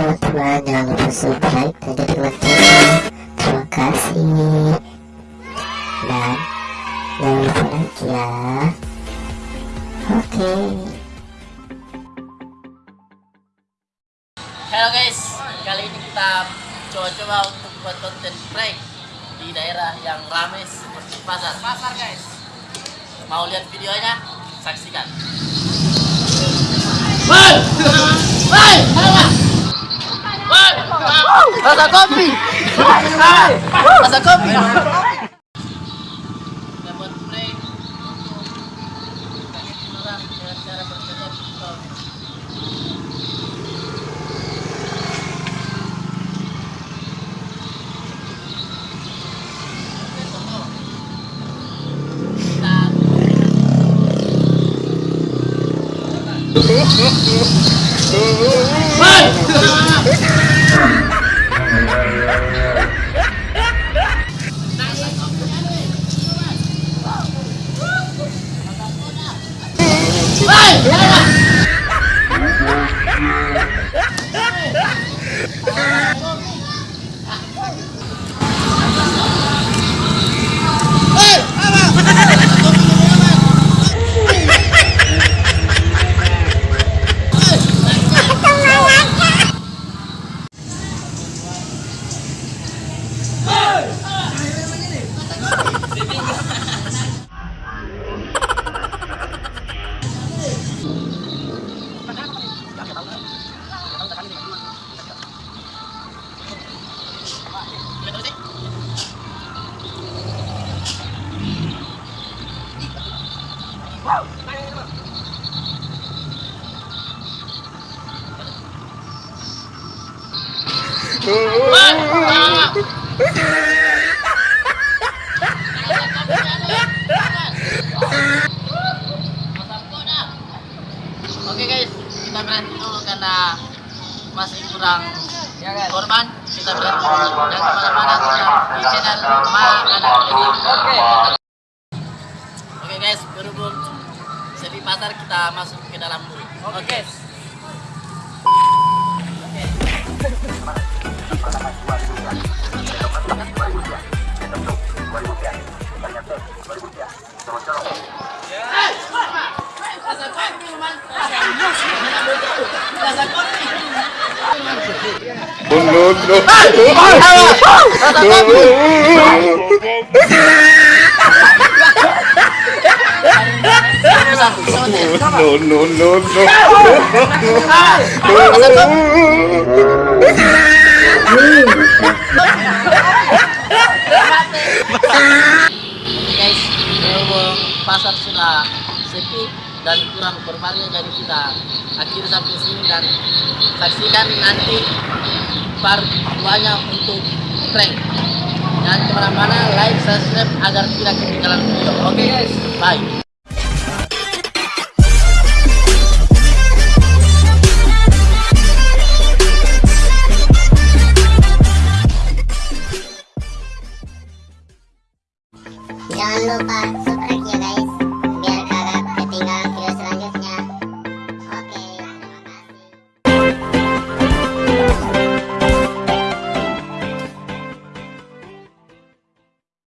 teman-teman jangan lupa subscribe dan jadi channel terima kasih dan jangan lupa like ya oke Halo guys, kali ini kita coba-coba untuk buat konten prank di daerah yang ramai seperti pasar. Pasar guys. Mau lihat videonya? Saksikan. Woi! Rasa kopi. Rasa kopi. Kita buat Oke guys, kita berhenti dulu karena masih kurang korban. Kita berhenti dan ke mana-mana tetap di channel Ma Anak Lady. Oke. Oke guys, berhubung sepi pasar kita masuk ke dalam dulu. Oke. No, no, no. No, no, no, no. Guys, pasar sila sepi dan kurang formalnya dari kita. Akhir sampai sini dan saksikan nanti part duanya untuk prank. Dan ke mana-mana like subscribe agar tidak ketinggalan video. Oke okay, guys. Bye. Jangan lupa subscribe ya guys.